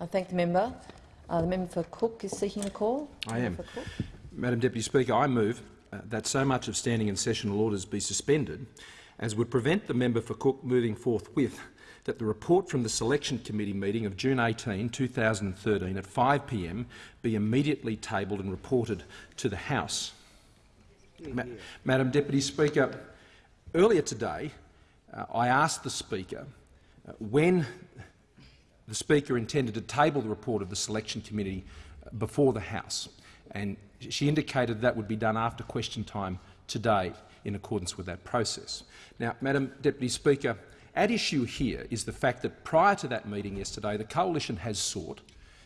I thank the member. Uh, the member for Cook is seeking a call. I am. Madam Deputy Speaker, I move uh, that so much of standing and sessional orders be suspended as would prevent the member for Cook moving forthwith that the report from the Selection Committee meeting of June 18, 2013 at 5 p.m. be immediately tabled and reported to the House. Ma Madam Deputy Speaker, earlier today uh, I asked the Speaker uh, when the Speaker intended to table the report of the Selection Committee uh, before the House, and she indicated that would be done after question time today in accordance with that process. Now, Madam Deputy Speaker, at issue here is the fact that prior to that meeting yesterday, the Coalition has sought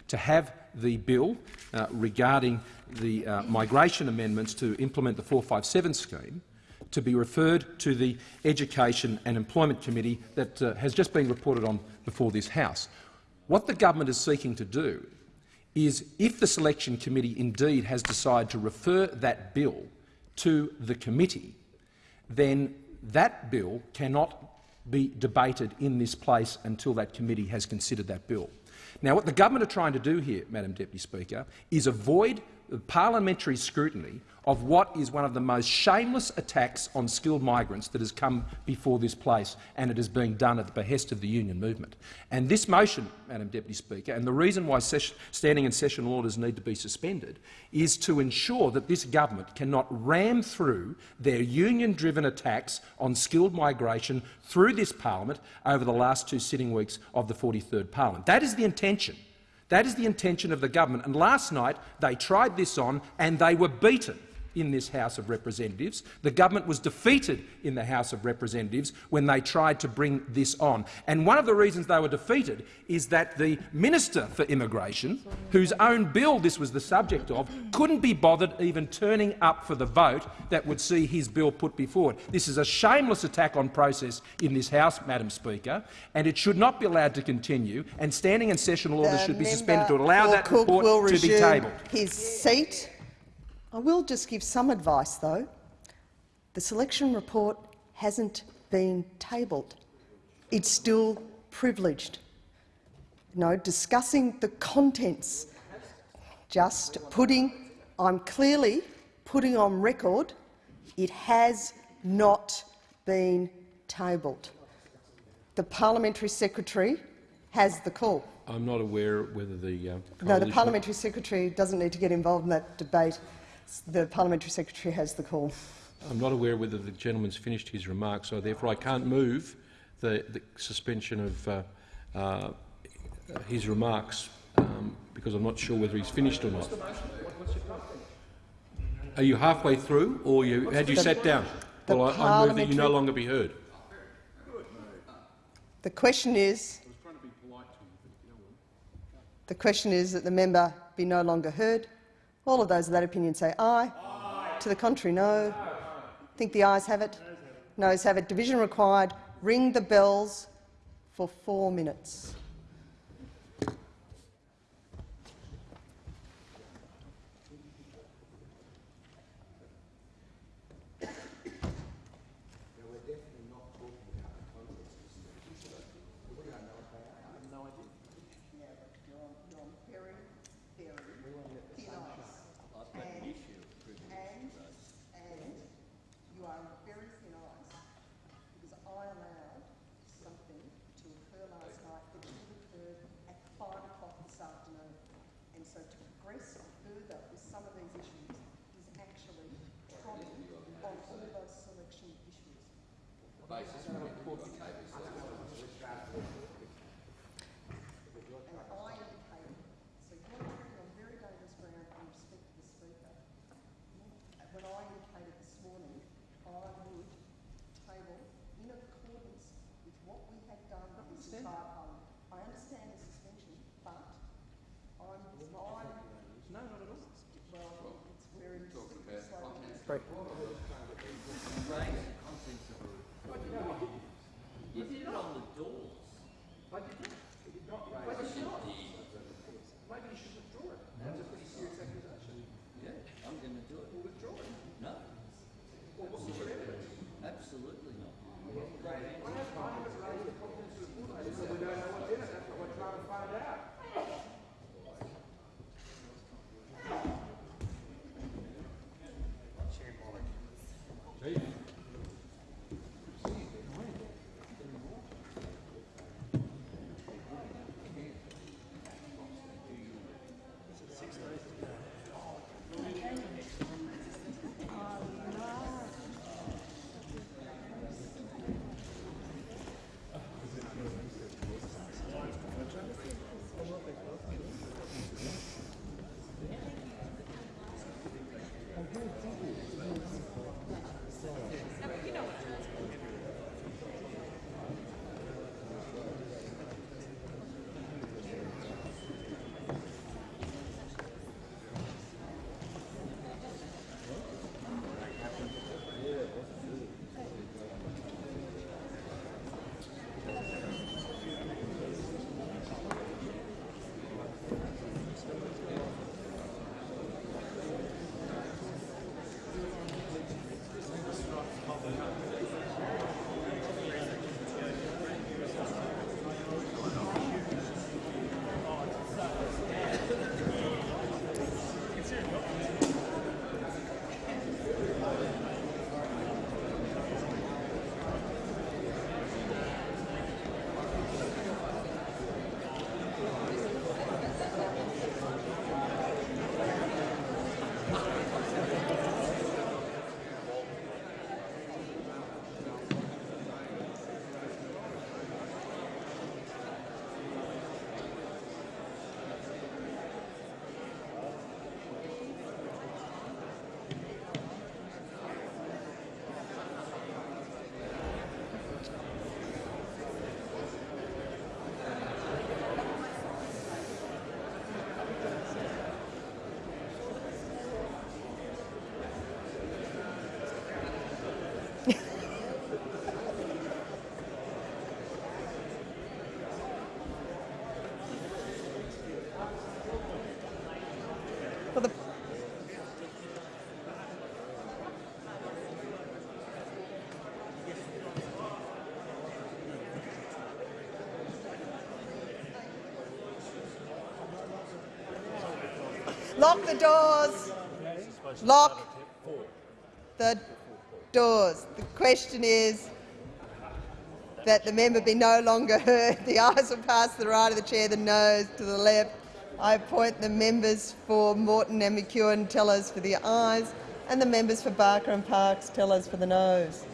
to have the bill uh, regarding the uh, migration amendments to implement the 457 scheme to be referred to the Education and Employment Committee that uh, has just been reported on before this House. What the government is seeking to do is, if the Selection Committee indeed has decided to refer that bill to the committee, then that bill cannot be debated in this place until that committee has considered that bill. Now, what the government are trying to do here, Madam Deputy Speaker, is avoid parliamentary scrutiny of what is one of the most shameless attacks on skilled migrants that has come before this place, and it is being done at the behest of the union movement. And this motion, Madam Deputy Speaker, and the reason why standing and sessional orders need to be suspended is to ensure that this government cannot ram through their union-driven attacks on skilled migration through this parliament over the last two sitting weeks of the 43rd parliament. That is the intention. That is the intention of the government. And last night they tried this on and they were beaten in this House of Representatives. The government was defeated in the House of Representatives when they tried to bring this on. And one of the reasons they were defeated is that the Minister for Immigration, whose own bill this was the subject of, couldn't be bothered even turning up for the vote that would see his bill put before it. This is a shameless attack on process in this House, Madam Speaker, and it should not be allowed to continue, and standing and sessional orders should be suspended to allow that Cook report to be tabled. His seat. I will just give some advice, though. The selection report hasn't been tabled. It's still privileged. No, discussing the contents, just putting, I'm clearly putting on record, it has not been tabled. The parliamentary secretary has the call. I'm not aware whether the uh, No, the parliamentary secretary doesn't need to get involved in that debate. The parliamentary secretary has the call. I'm not aware whether the gentleman's finished his remarks, so therefore I can't move the, the suspension of uh, uh, his remarks um, because I'm not sure whether he's finished or not. Are you halfway through, or you, had you the, sat down? Well, I, I move that you no longer be heard. The question is. The question is that the member be no longer heard. All of those of that opinion say aye. aye. To the contrary, no. Think the ayes have it? Noes have it. Division required. Ring the bells for four minutes. So to progress further with some of these issues is actually trotting on all those selection issues. Lock the doors. Lock the doors. The question is that the member be no longer heard. The ayes will pass to the right of the chair, the noes to the left. I appoint the members for Moreton and McEwen tellers for the ayes and the members for Barker and Parkes tellers for the noes.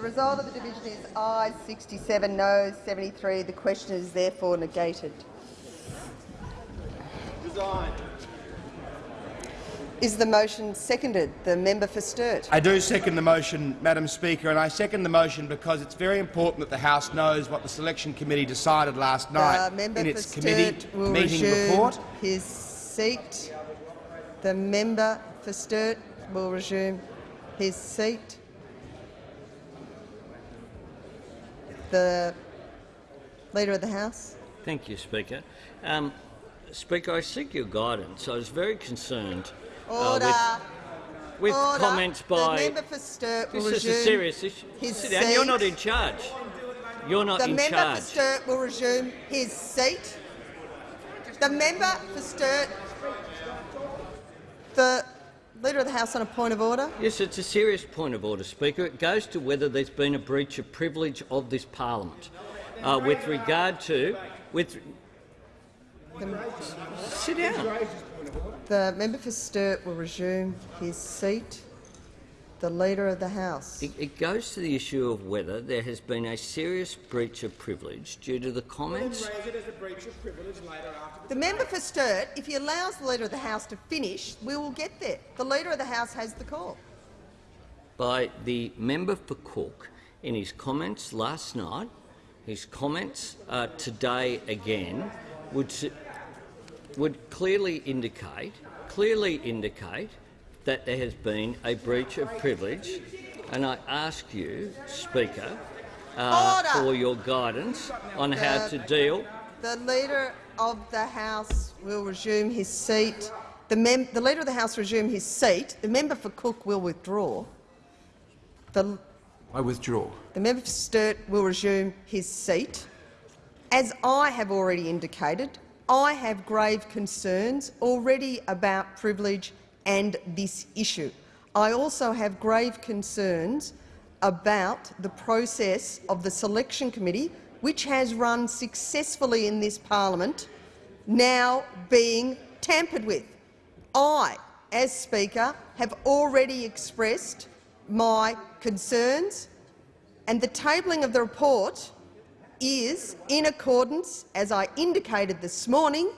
The result of the division is ayes 67, noes 73. The question is therefore negated. Resign. Is the motion seconded? The member for Sturt. I do second the motion, Madam Speaker, and I second the motion because it's very important that the House knows what the Selection Committee decided last night the member in for its committee will meeting report. his seat. The member for Sturt will resume his seat. The Leader of the House. Thank you, Speaker. Um, Speaker, I seek your guidance. I was very concerned uh, with, with Order. comments the by. member for Sturt will This is a serious issue. his Sit down. You're not in charge. You're not The in member charge. for Sturt will resume his seat. The member for Sturt. The Leader of the House on a point of order. Yes, it's a serious point of order, Speaker. It goes to whether there's been a breach of privilege of this parliament uh, with regard to with. Sit down. The member for Sturt will resume his seat. The Leader of the House. It, it goes to the issue of whether there has been a serious breach of privilege due to the comments The member for Sturt, if he allows the Leader of the House to finish, we will get there. The Leader of the House has the call. by the member for Cook in his comments last night, his comments uh, today again, would would clearly indicate clearly indicate that there has been a breach of privilege, and I ask you, Speaker, uh, for your guidance on how to deal. The Leader of the House will resume his seat. The, mem the Leader of the House will resume his seat. The member for Cook will withdraw. The, I withdraw. the member for Sturt will resume his seat. As I have already indicated, I have grave concerns already about privilege and this issue. I also have grave concerns about the process of the selection committee, which has run successfully in this parliament, now being tampered with. I, as Speaker, have already expressed my concerns, and the tabling of the report is in accordance, as I indicated this morning,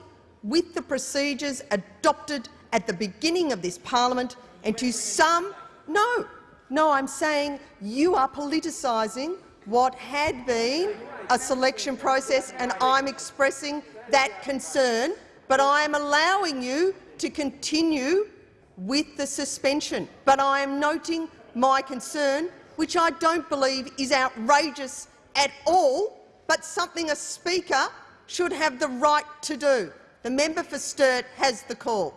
with the procedures adopted at the beginning of this parliament, and to some, no, no, I'm saying you are politicising what had been a selection process, and I'm expressing that concern, but I am allowing you to continue with the suspension. But I am noting my concern, which I don't believe is outrageous at all, but something a Speaker should have the right to do. The member for Sturt has the call.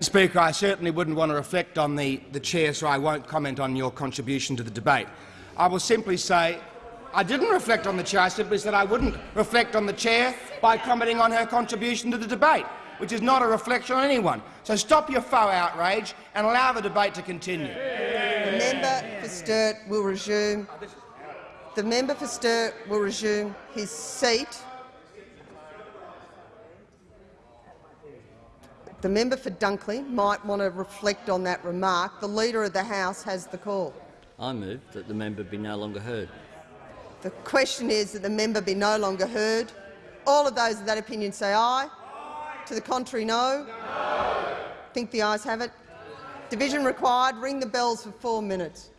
Speaker, I certainly wouldn't want to reflect on the, the chair, so I won't comment on your contribution to the debate. I will simply say I didn't reflect on the chair. I simply said I wouldn't reflect on the chair by commenting on her contribution to the debate, which is not a reflection on anyone. So stop your faux outrage and allow the debate to continue. The member for Sturt will resume. The member for Sturt will resume his seat. The member for Dunkley might want to reflect on that remark. The Leader of the House has the call. I move that the member be no longer heard. The question is that the member be no longer heard. All of those of that opinion say aye. To the contrary, no. Think the ayes have it. Division required. Ring the bells for four minutes.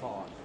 Got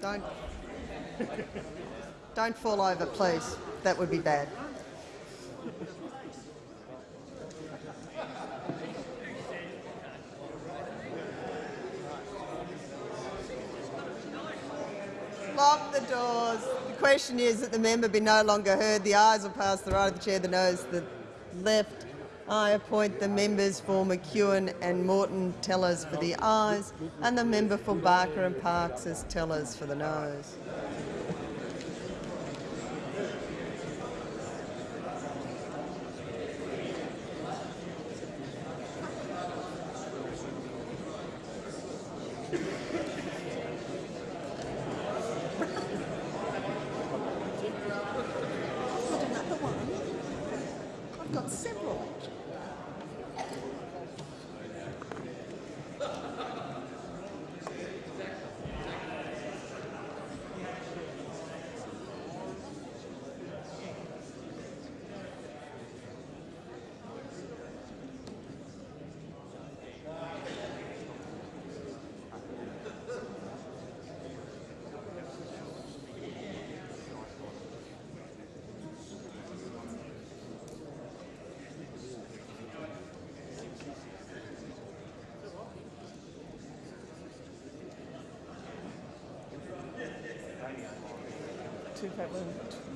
Don't, don't fall over, please. That would be bad. Lock the doors. The question is that the member be no longer heard. The ayes will pass the right of the chair, the noes, the left. I appoint the members for McEwen and Moreton tellers for the ayes, and the member for Barker and Parkes as tellers for the noes. 2000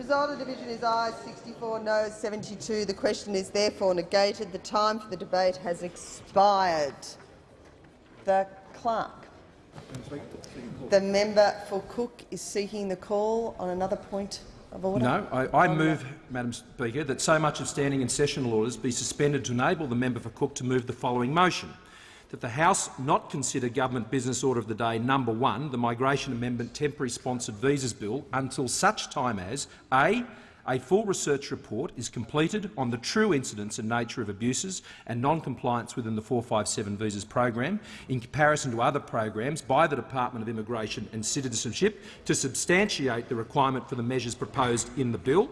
result of division is ayes 64, noes 72. The question is therefore negated. The time for the debate has expired. The clerk. The member for Cook is seeking the call on another point of order. No, I, I move, Madam Speaker, that so much of standing and sessional orders be suspended to enable the member for Cook to move the following motion. That the House not consider Government Business Order of the Day number one, the Migration Amendment Temporary Sponsored Visas Bill, until such time as a a full research report is completed on the true incidence and nature of abuses and non-compliance within the 457 visas program in comparison to other programs by the Department of Immigration and Citizenship to substantiate the requirement for the measures proposed in the bill.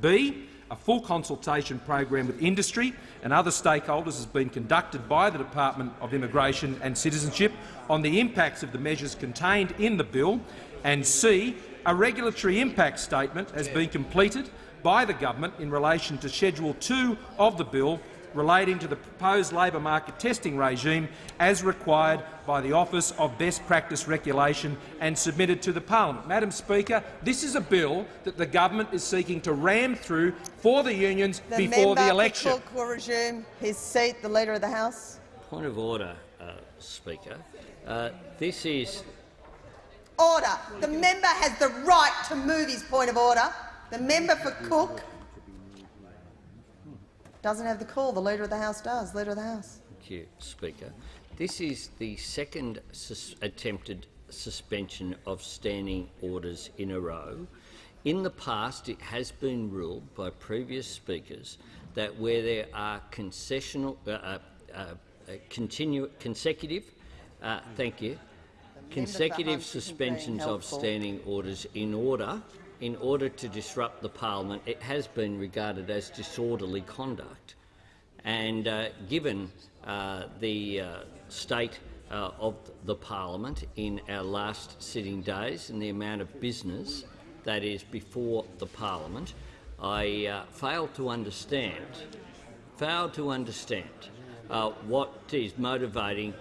B a full consultation program with industry and other stakeholders has been conducted by the Department of Immigration and Citizenship on the impacts of the measures contained in the bill, and C a regulatory impact statement has been completed by the government in relation to Schedule 2 of the bill relating to the proposed labour market testing regime as required by the Office of Best Practice Regulation and submitted to the parliament. Madam Speaker, this is a bill that the government is seeking to ram through for the unions The before the election. For Cook will resume his seat. The Leader of the House. Point of order, uh, Speaker. Uh, this is Order. The member has the right to move his point of order. The member for Cook doesn't have the call. The Leader of the House does. Leader of the House. Thank you, Speaker. This is the second sus attempted suspension of standing orders in a row. In the past, it has been ruled by previous speakers that where there are concessional, uh, uh, uh, consecutive, uh, thank you, consecutive suspensions of standing orders in order in order to disrupt the parliament, it has been regarded as disorderly conduct. And uh, given uh, the uh, state uh, of the parliament in our last sitting days and the amount of business that is before the parliament, I uh, fail to understand, fail to understand uh, what is motivating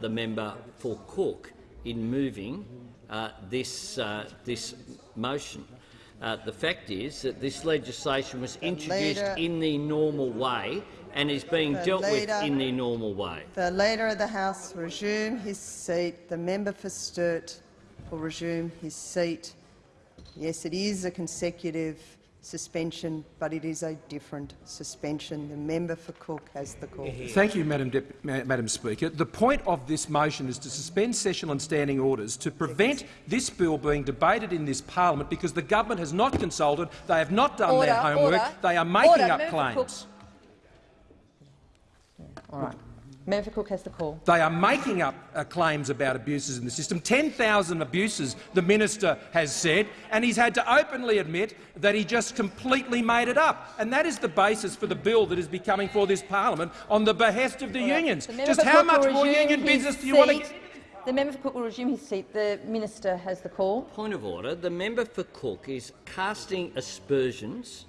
the member for Cook in moving this, this motion. Uh, the fact is that this legislation was introduced Leader- in the normal way and is being dealt Leader- with in the normal way. The Leader of the House will resume his seat. The member for Sturt will resume his seat. Yes, it is a consecutive suspension, but it is a different suspension. The member for Cook has the call. Thank you, Madam, Dep Ma- Madam Speaker. The point of this motion is to suspend session on standing orders to prevent this bill being debated in this parliament because the government has not consulted, they have not done Order, their homework, order, they are making order. up Member claims. Cook. All right. Member for Cook has the call. They are making up uh, claims about abuses in the system. 10,000 abuses, the minister has said, and he's had to openly admit that he just completely made it up. And that is the basis for the bill that is becoming for this parliament on the behest of the unions. The Just how much more union his business do you want to seat. The member for Cook will resume his seat. The minister has the call. Point of order. The member for Cook is casting aspersions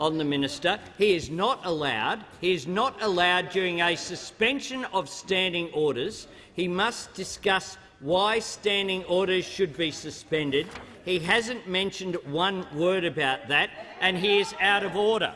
on the minister. He is not allowed. He is not allowed during a suspension of standing orders. He must discuss why standing orders should be suspended. He hasn't mentioned one word about that, and he is out of order.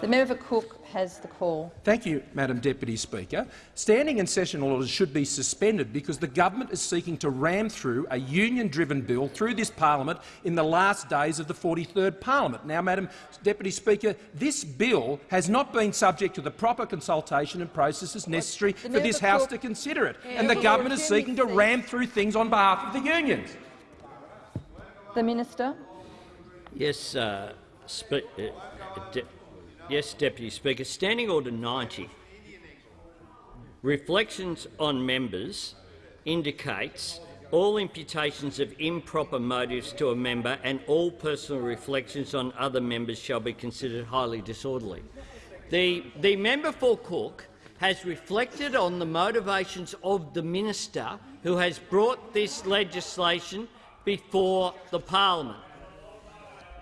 The member for Cook has the call. Thank you, Madam Deputy Speaker. Standing and sessional orders should be suspended because the government is seeking to ram through a union-driven bill through this parliament in the last days of the 43rd parliament. Now, Madam Deputy Speaker, this bill has not been subject to the proper consultation and processes necessary for this House to consider it, Yeah, and the government is seeking to ram through things on behalf of the unions. The minister. Yes, uh, spe- uh, de- yes, Deputy Speaker. Standing Order 90. Reflections on members indicates all imputations of improper motives to a member and all personal reflections on other members shall be considered highly disorderly. The, the member for Cook has reflected on the motivations of the minister who has brought this legislation before the parliament.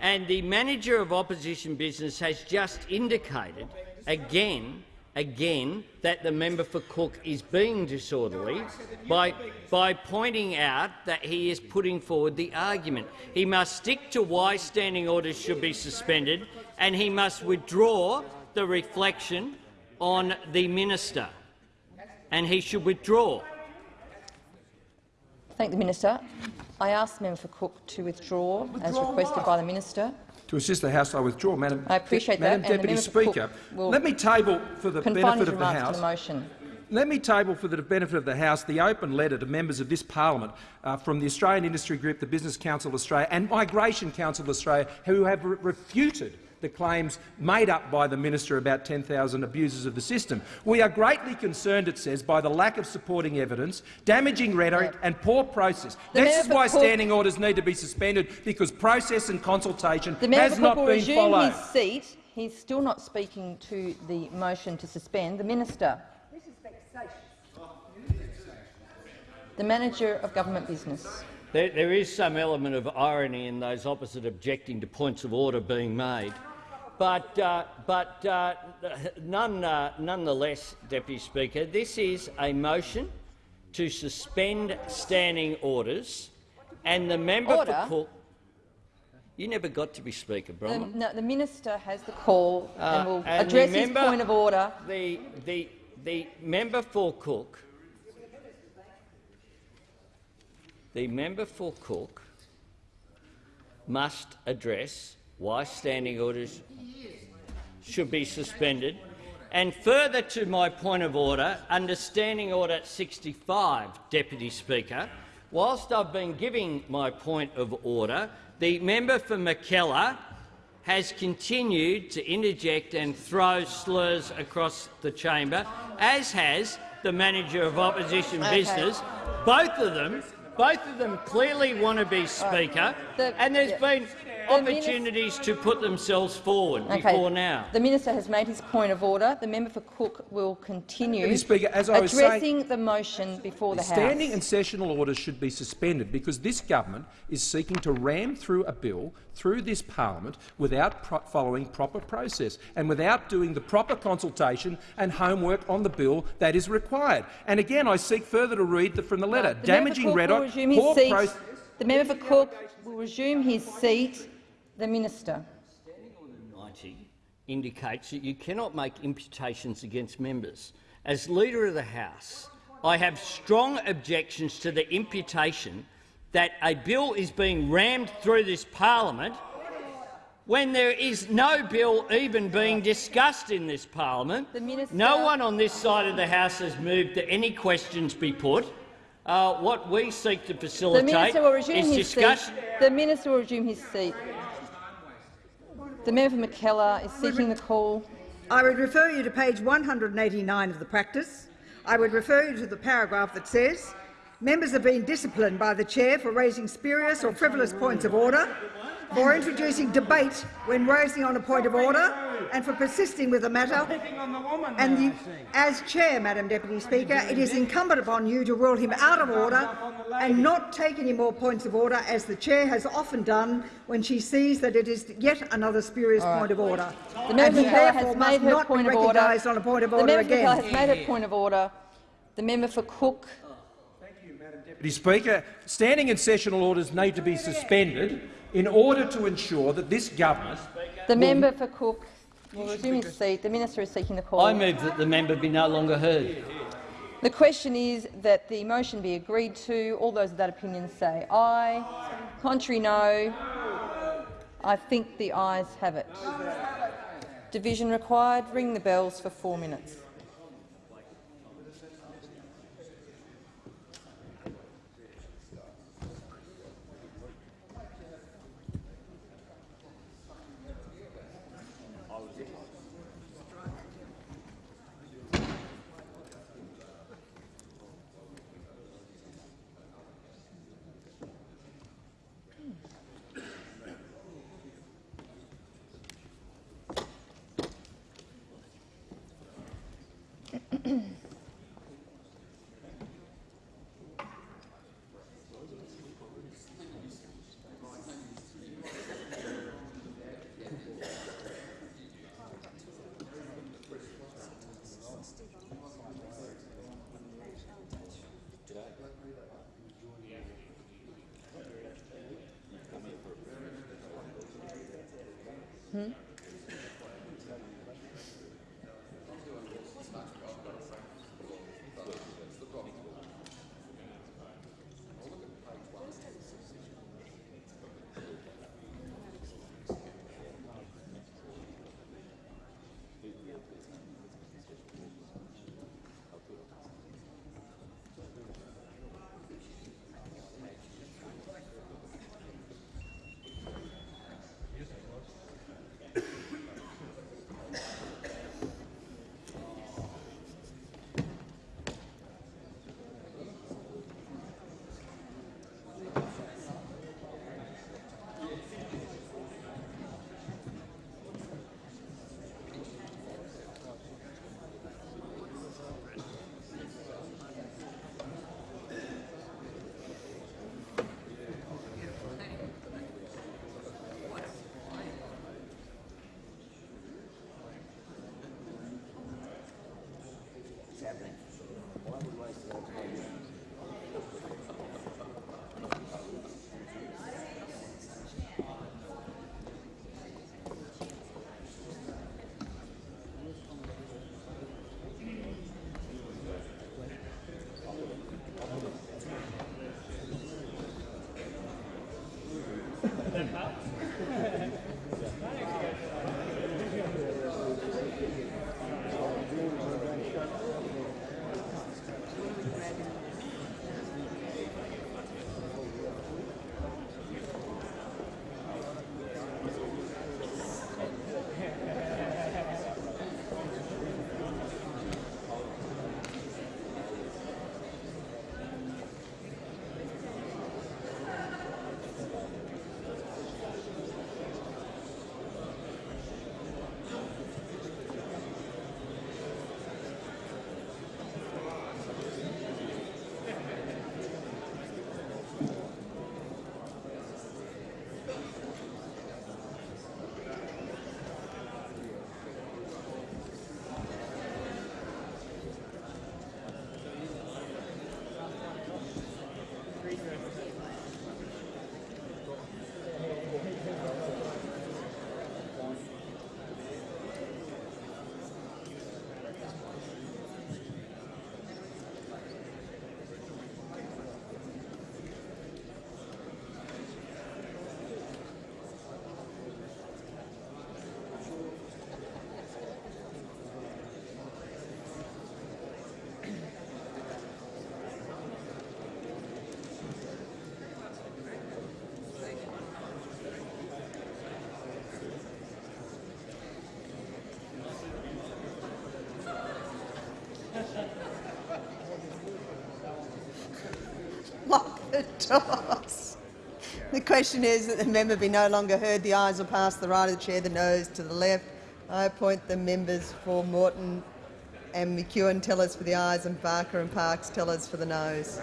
And the manager of opposition business has just indicated again again that the member for Cook is being disorderly by, by pointing out that he is putting forward the argument. He must stick to why standing orders should be suspended and he must withdraw the reflection on the minister. And he should withdraw. Thank the minister. I ask member for Cook to withdraw, as requested by the minister. To assist the House, I withdraw, Madam. I appreciate Madam that, and the Deputy member Speaker. Let me table for the benefit of the remarks to House. the motion. Let me table for the benefit of the House the open letter to members of this parliament uh, from the Australian Industry Group, the Business Council of Australia and Migration Council of Australia, who have re refuted the claims made up by the minister about 10,000 abusers of the system. We are greatly concerned, it says, by the lack of supporting evidence, damaging rhetoric and poor process. The this is why Cook- standing orders need to be suspended, because process and consultation The has for not Cook will been resume followed. his seat. He's still not speaking to the motion to suspend. The minister. The manager of government business. There, there is some element of irony in those opposite objecting to points of order being made. But, uh, but uh, none, uh, nonetheless, Deputy Speaker, this is a motion to suspend standing orders, and the member Order? for Cook. You never got to be Speaker, The, no, the minister has the call Uh, and will and address his point of order. The, the, the member for Cook, the member for Cook must address why standing orders should be suspended. And further to my point of order, under Standing Order 65, Deputy Speaker, whilst I've been giving my point of order, the member for Mackellar has continued to interject and throw slurs across the chamber, as has the manager of opposition Okay. business. Both of them, both of them clearly want to be speaker, and there's been opportunities to put themselves forward Okay. before now. The minister has made his point of order. The member for Cook will continue Deputy Speaker, as I was saying- addressing the motion before the Standing House. and sessional orders should be suspended because this government is seeking to ram through a bill through this parliament without pro following proper process and without doing the proper consultation and homework on the bill that is required. And again, I seek further to read the, from the letter. The Damaging for Cook rhetoric, poor process. The member for Cook will resume his seat. The minister. 90 indicates that you cannot make imputations against members. As Leader of the House, I have strong objections to the imputation that a bill is being rammed through this parliament when there is no bill even being discussed in this parliament. The No one on this side of the House has moved that any questions be put. Uh, what we seek to facilitate minister will resume is his seat. discussion. The minister will resume his seat. The member for Mackellar is seeking the call. I would refer you to page 189 of the practice. I would refer you to the paragraph that says, members are being disciplined by the chair for raising spurious or frivolous points of order, for introducing debate when raising on a point of order, and for persisting with the matter. And the, as chair, Madam Deputy Speaker, it is incumbent upon you to rule him out of order and not take any more points of order, as the chair has often done when she sees that it is yet another spurious point of order. The and member he for Mackellar therefore has made her not point be of order. recognised on a point of The order member for again. Mackellar has made her point of order. The member for Cook. Deputy Speaker, standing and sessional orders need to be suspended in order to ensure that this government The member for Cook will resume his seat. The minister is seeking the call. I move that the member be no longer heard. The question is that the motion be agreed to. All those of that opinion say aye. Contrary, no. I think the ayes have it. Division required. Ring the bells for four minutes. The question is that the member be no longer heard. The ayes will pass the right of the chair, the noes to the left. I appoint the members for Moreton and McEwen tellers for the ayes and Barker and Parkes tellers for the noes.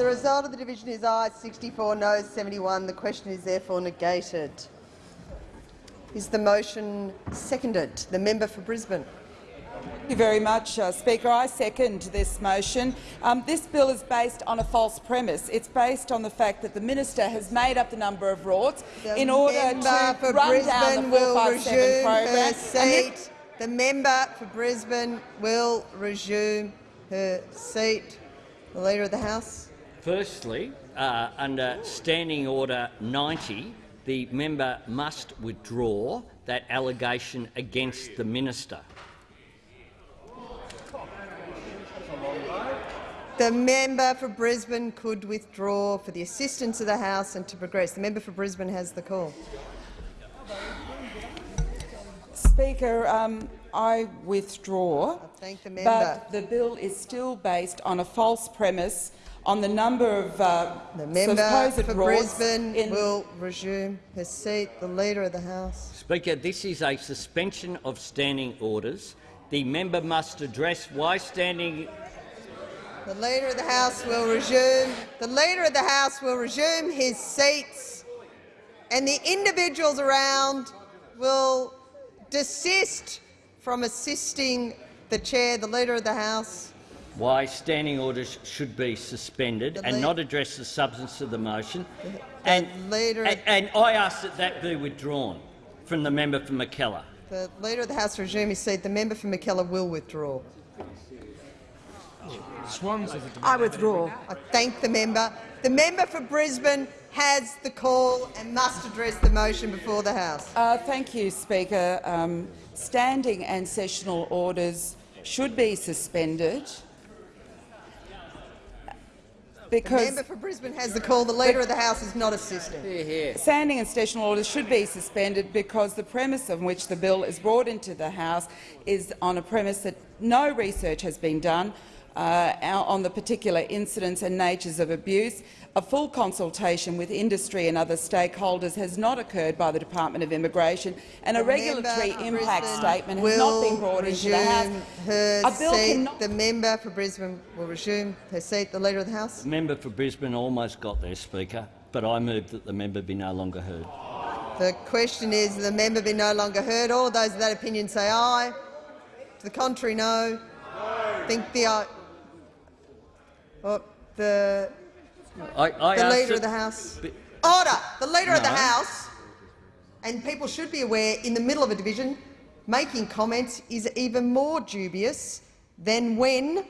The result of the division is ayes 64, noes 71. The question is therefore negated. Is the motion seconded? The member for Brisbane. Thank you very much, uh, Speaker. I second this motion. Um, this bill is based on a false premise. It's based on the fact that the minister has made up the number of rorts The in order to for run Brisbane down the will 457 resume program. her And this- seat. The member for Brisbane will resume her seat. The Leader of the House. Firstly, uh, under Standing Order 90, the member must withdraw that allegation against the minister. The member for Brisbane could withdraw for the assistance of the House and to progress. The member for Brisbane has the call. Speaker, um, I withdraw. thank the member. But the bill is still based on a false premise on the number of uh, The member supposed for Brisbane in will resume her seat. The Leader of the House. Speaker, this is a suspension of standing orders. The member must address why standing The Leader of the House will resume. The Leader of the House will resume his seats, and the individuals around will desist from assisting the chair, the Leader of the House. Why standing orders should be suspended The and not address the substance of the motion. And, Leader, and, and I ask that that be withdrawn from the member for Mackellar. the Leader of the House will resume his seat. The member for Mackellar will withdraw. Swans I withdraw. I thank the member. The member for Brisbane has the call and must address the motion before the House. Uh, thank you, Speaker. Um, standing and sessional orders should be suspended The member for Brisbane has the call. The Leader of the House is not assisting. standing and sessional orders should be suspended because the premise on which the bill is brought into the House is on a premise that no research has been done uh, on the particular incidents and natures of abuse. A full consultation with industry and other stakeholders has not occurred by the Department of Immigration, and a The regulatory impact Brisbane statement has not been brought into the House. Her A bill seat. cannot The member for Brisbane will resume her seat. The Leader of the House. The member for Brisbane almost got there, Speaker, but I move that the member be no longer heard. The question is the member be no longer heard. All those of that opinion say aye. To the contrary, no. Think the uh, aye. Oh, the I, I the Leader of the House. Be- Order. The Leader of the House, and people should be aware, in the middle of a division, making comments is even more dubious than when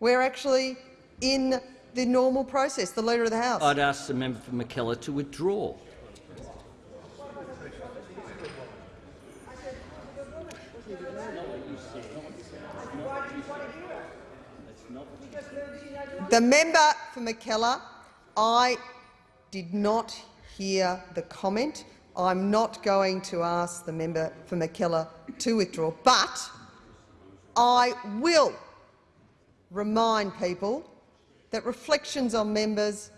we're actually in the normal process. The Leader of the House. I'd ask the member for Mackellar to withdraw. The member for Mackellar, I did not hear the comment. I'm not going to ask the member for Mackellar to withdraw, but I will remind people that reflections on members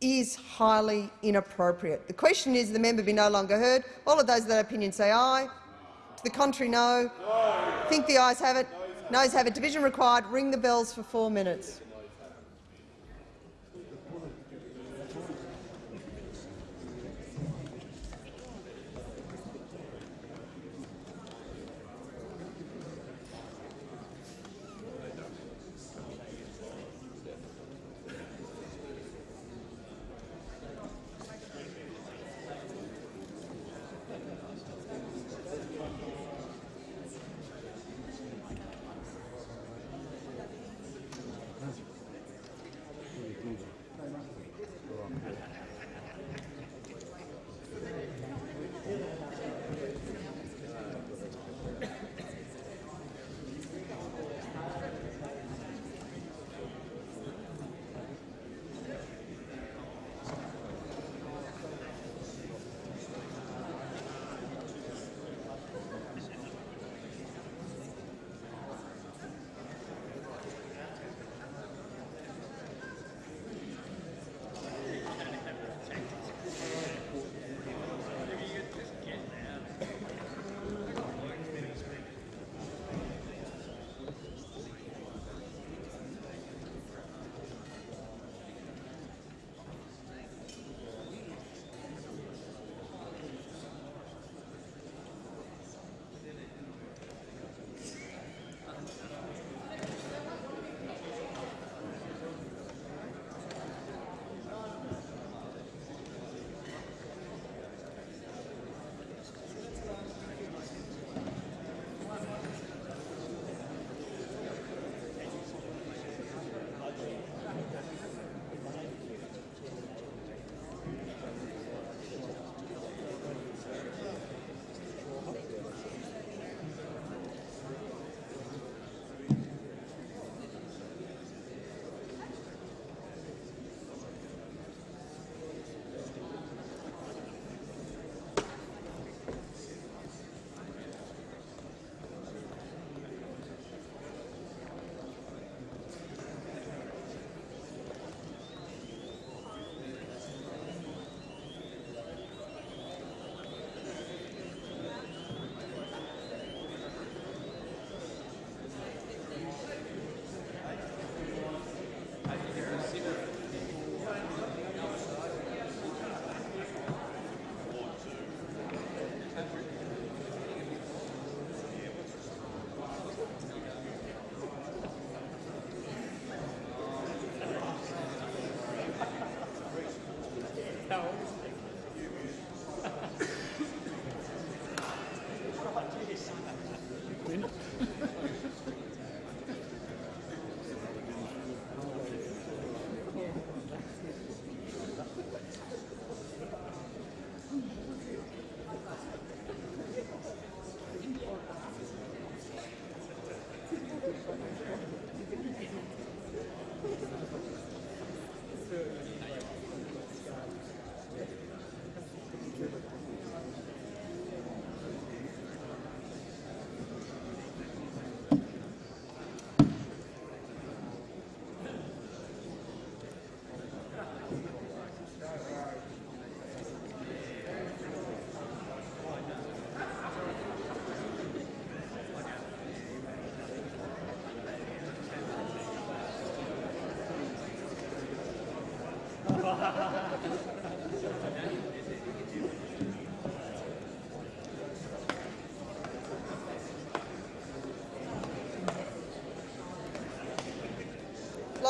is highly inappropriate. The question is the member be no longer heard. All of those that opinion say aye. To the contrary, no. Think the ayes have it. Noes have it. Division required. Ring the bells for four minutes.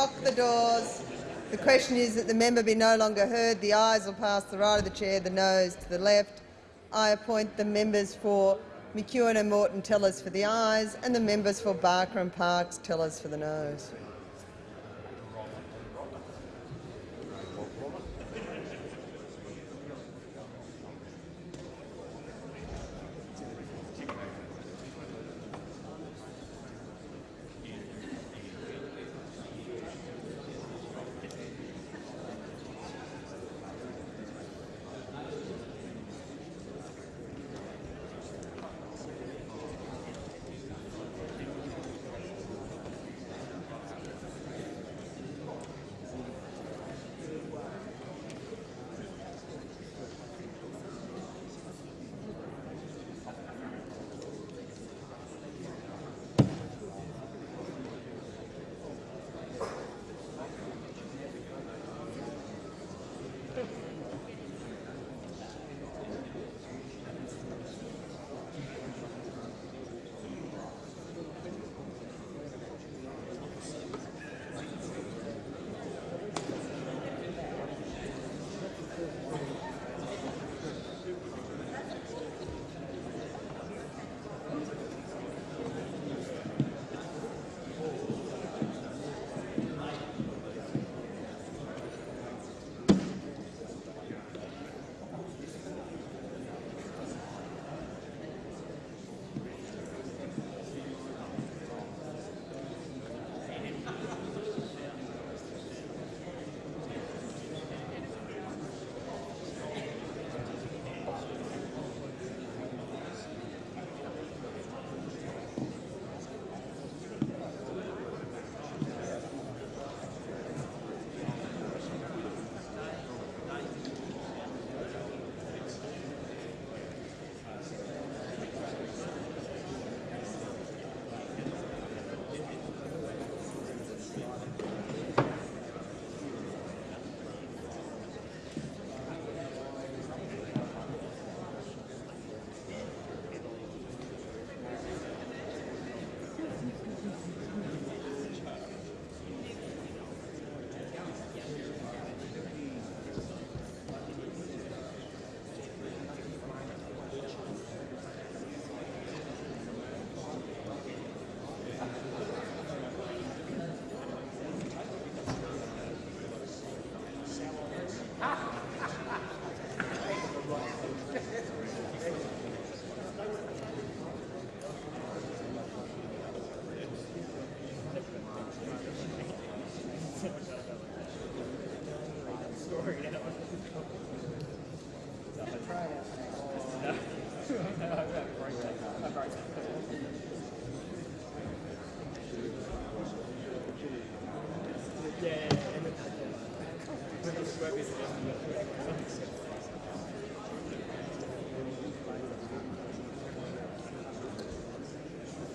Lock the doors. The question is that the member be no longer heard. The ayes will pass the right of the chair, the noes to the left. I appoint the members for McEwen and Moreton tellers for the ayes and the members for Barker and Parkes tellers for the noes.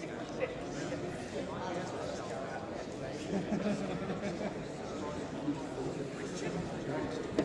Thank you.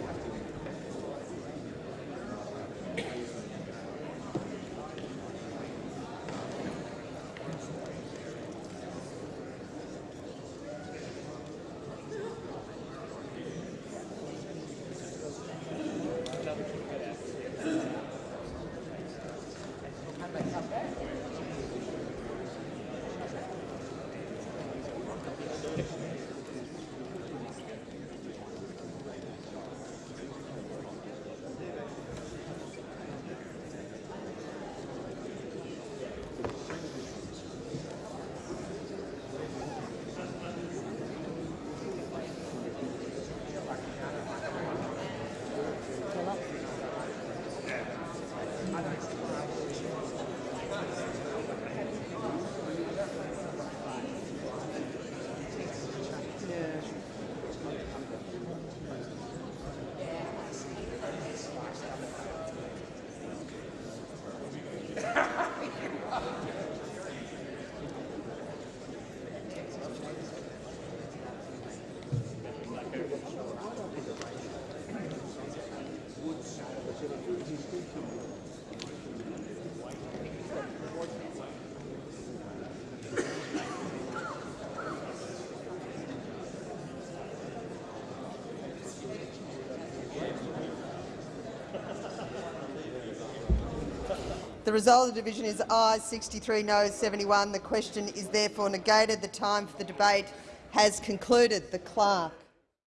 The result of the division is ayes 63, noes 71. The question is therefore negated. The time for the debate has concluded. The clerk.